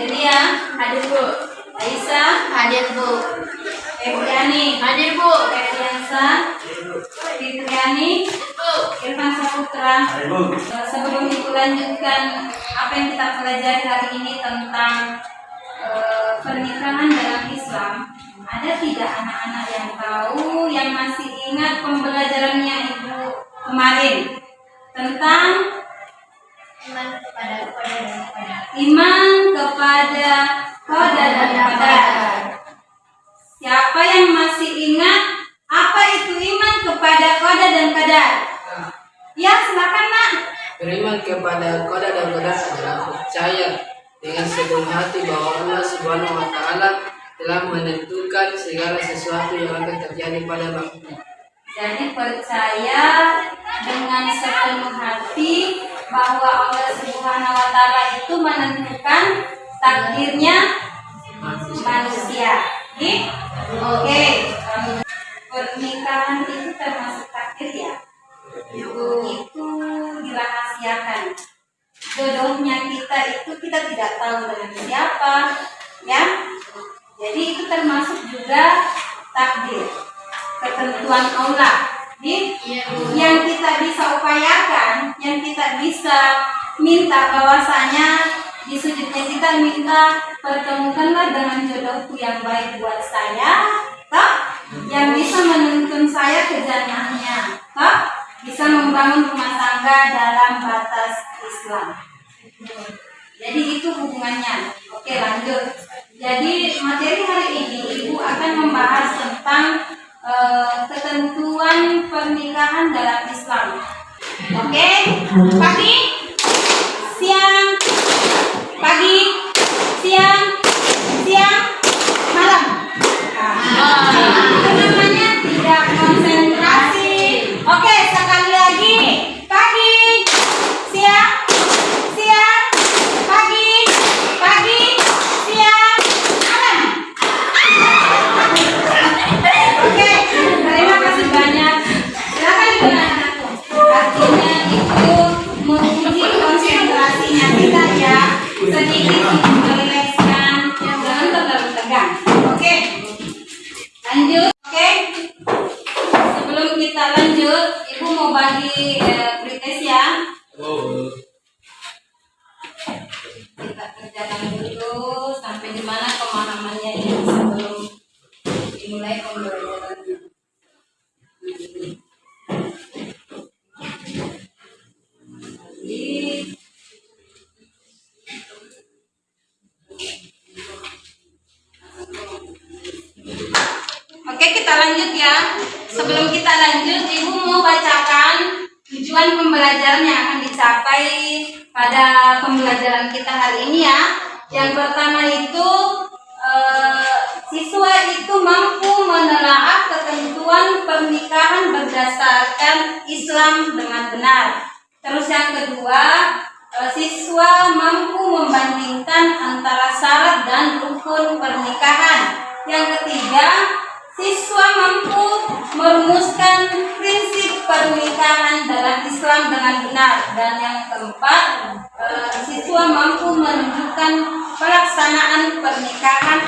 Delia, hadir bu. Aisyah, Hadir bu. Febriani, Hadir bu. Ferdiansa, Fitriani, Bu. Irfan Saputra. Sebelum itu lanjutkan apa yang kita pelajari hari ini tentang eh, pernikahan dalam Islam. Ada tidak anak-anak yang tahu yang masih ingat pembelajarannya ibu kemarin tentang Iman kepada kepada dan kepada. iman kepada qada dan qadar. Siapa yang masih ingat apa itu iman kepada qada dan qadar? Ya, silakan, Nak. Beriman kepada koda dan koda adalah percaya dengan sepenuh hati bahwa Allah Subhanahu wa taala telah menentukan segala sesuatu yang akan terjadi pada makhluk. Jadi percaya dengan sepenuh hati bahwa Allah Subhanahu wa taala itu menentukan takdirnya manusia. Oke? Oke. Pernikahan itu termasuk takdir ya. Itu dirahasiakan. Jodohnya kita itu kita tidak tahu dengan siapa, ya. Jadi itu termasuk juga takdir ketentuan Allah. Di yang kita bisa upayakan, yang kita bisa minta bahwasanya sujudnya kita minta pertemukanlah dengan jodohku yang baik buat saya, toh yang bisa menuntun saya ke jannahnya, toh bisa membangun rumah tangga dalam batas Islam. Jadi itu hubungannya. Oke lanjut. Jadi materi hari ini ibu akan membahas tentang eh, ketentuan pernikahan dalam Islam. Oke, pagi, Islam dengan benar. Terus yang kedua, eh, siswa mampu membandingkan antara syarat dan rukun pernikahan. Yang ketiga, siswa mampu merumuskan prinsip pernikahan dalam Islam dengan benar. Dan yang keempat, eh, siswa mampu menunjukkan pelaksanaan pernikahan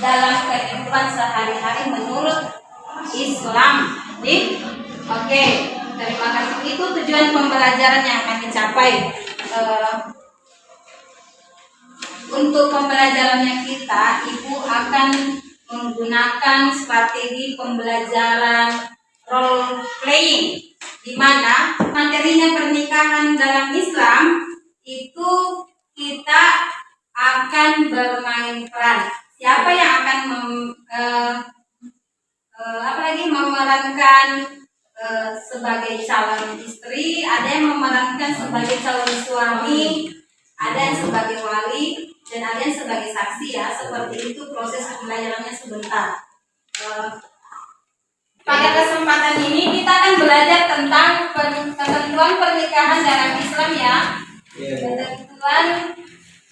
dalam kehidupan sehari-hari menurut Islam. Oke. Terima kasih. Itu tujuan pembelajaran yang akan dicapai. Eh, untuk pembelajarannya kita, Ibu akan menggunakan strategi pembelajaran role playing di mana materinya pernikahan dalam Islam itu kita akan bermain peran. Siapa yang akan mem, lagi memerankan eh, sebagai calon istri, ada yang memerankan sebagai calon suami, ada yang sebagai wali, dan ada yang sebagai saksi ya. Seperti itu proses pembelajarannya sebentar. Eh, pada kesempatan ini kita akan belajar tentang per- ketentuan pernikahan dalam Islam ya. Ketentuan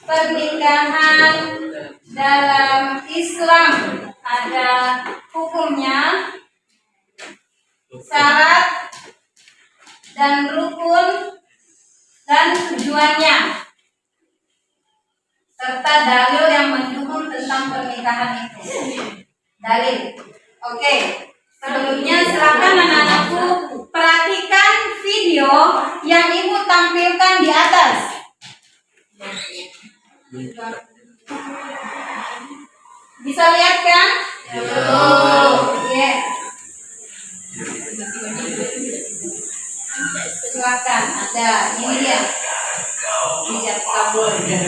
pernikahan dalam Islam ada hukumnya, syarat dan rukun dan tujuannya serta dalil yang mendukung tentang pernikahan itu. Dalil. Oke. Sebelumnya silakan anak-anakku perhatikan video yang ibu tampilkan di atas. Bisa lihat kan? Yes. Silakan, ada ini dia. Hijab kabul. Ya,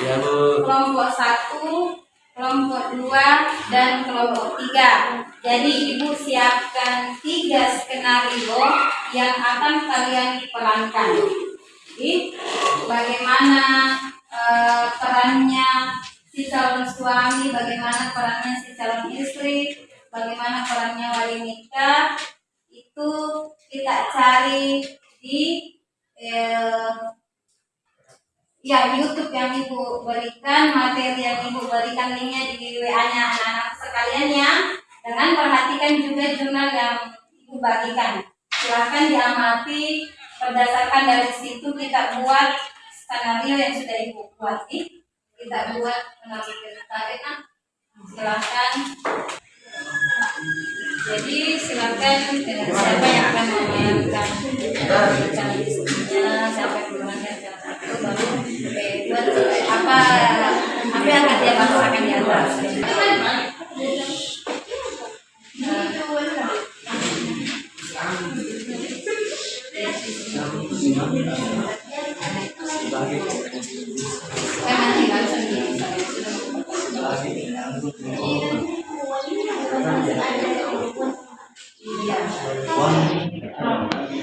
Ya kelompok satu, kelompok dua, dan kelompok tiga. Jadi ibu siapkan tiga skenario yang akan kalian perankan. Jadi, bagaimana eh, perannya si calon suami, bagaimana perannya si calon istri, bagaimana perannya wali nikah, itu kita cari di eh, Ya, YouTube yang Ibu berikan, materi yang Ibu berikan linknya di WA-nya anak-anak sekalian ya. Dengan perhatikan juga jurnal yang Ibu bagikan. Silahkan diamati, berdasarkan dari situ kita buat skenario yang sudah Ibu buat nih. Kita buat melalui tarik ah. Silahkan. Jadi dengan siapa yang akan memainkan yang memainkan calon satu, baru apa apa yang akan dia bahasakan di atas.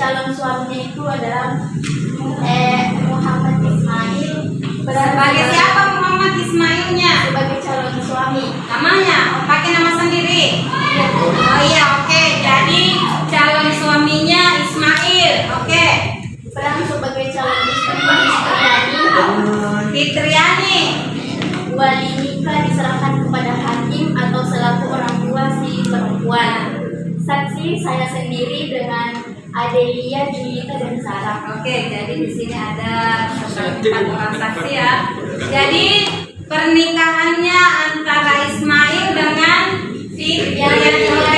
calon suaminya itu adalah eh, Muhammad Ismail Sebagai siapa Muhammad Ismailnya? sebagai calon suami. Namanya? Pakai nama sendiri? Oh iya, oke. Jadi calon suaminya Ismail. Oke. Peran sebagai calon istri Fitriani. wali nikah diserahkan kepada hakim atau selaku orang tua si perempuan. Saksi saya sendiri dengan Adelia, Julita dan Sarah. Oke, jadi di sini ada empat orang saksi ya. Jadi pernikahannya antara Ismail dengan Fitriani. Oke,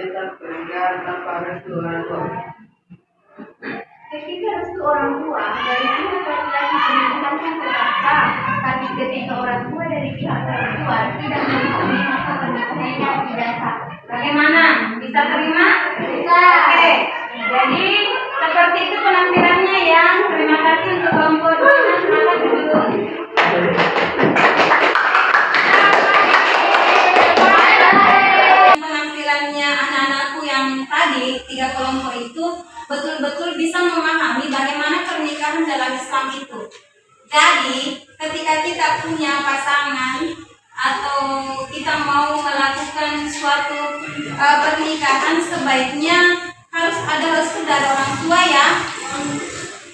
tentang pernikahan tanpa restu orang tua? Ketika restu orang tua dari pihak laki-laki pendidikan kan terpaksa, tapi ketika orang tua dari pihak perempuan tidak mengetahui maka pernikahannya tidak sah. Bagaimana? Bisa terima? Bisa. Oke. Jadi seperti itu penampilannya yang terima kasih untuk kelompok dua. Silakan Jadi ketika kita punya pasangan atau kita mau melakukan suatu eh, pernikahan sebaiknya harus ada restu dari orang tua ya.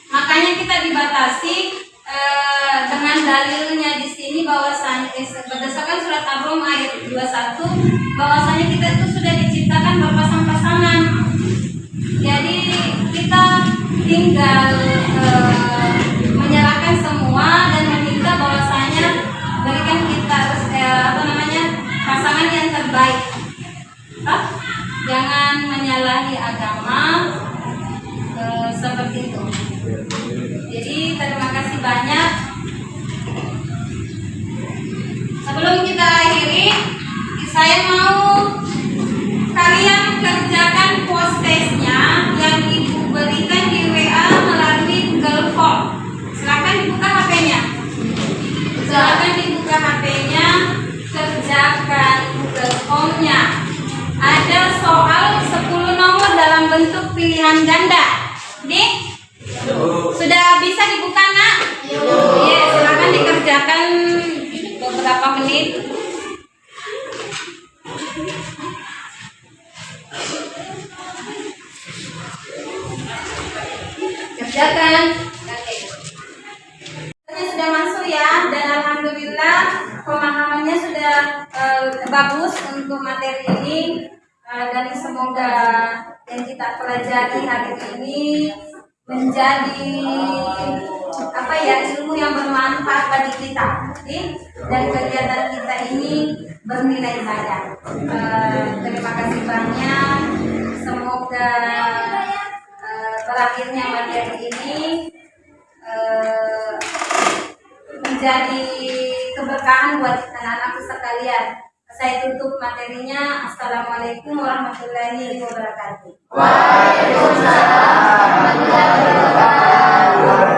Makanya kita dibatasi eh, dengan dalilnya di sini bahwasanya eh, berdasarkan surat Ar-Rum ayat 21 bahwasanya kita itu sudah diciptakan berpasang-pasangan. Jadi kita tinggal eh, menyalahi agama eh, seperti itu. Jadi terima kasih banyak. Sebelum kita akhiri, saya mau bentuk pilihan ganda. Nih, sudah bisa dibuka nak? Iya, silakan dikerjakan beberapa menit. kita. Okay? dan kegiatan kita ini bernilai banyak. uh, terima kasih banyak. Semoga eh, uh, berakhirnya materi ini uh, menjadi keberkahan buat anak-anak sekalian. Saya tutup materinya. Assalamualaikum warahmatullahi wabarakatuh. Waalaikumsalam warahmatullahi wabarakatuh.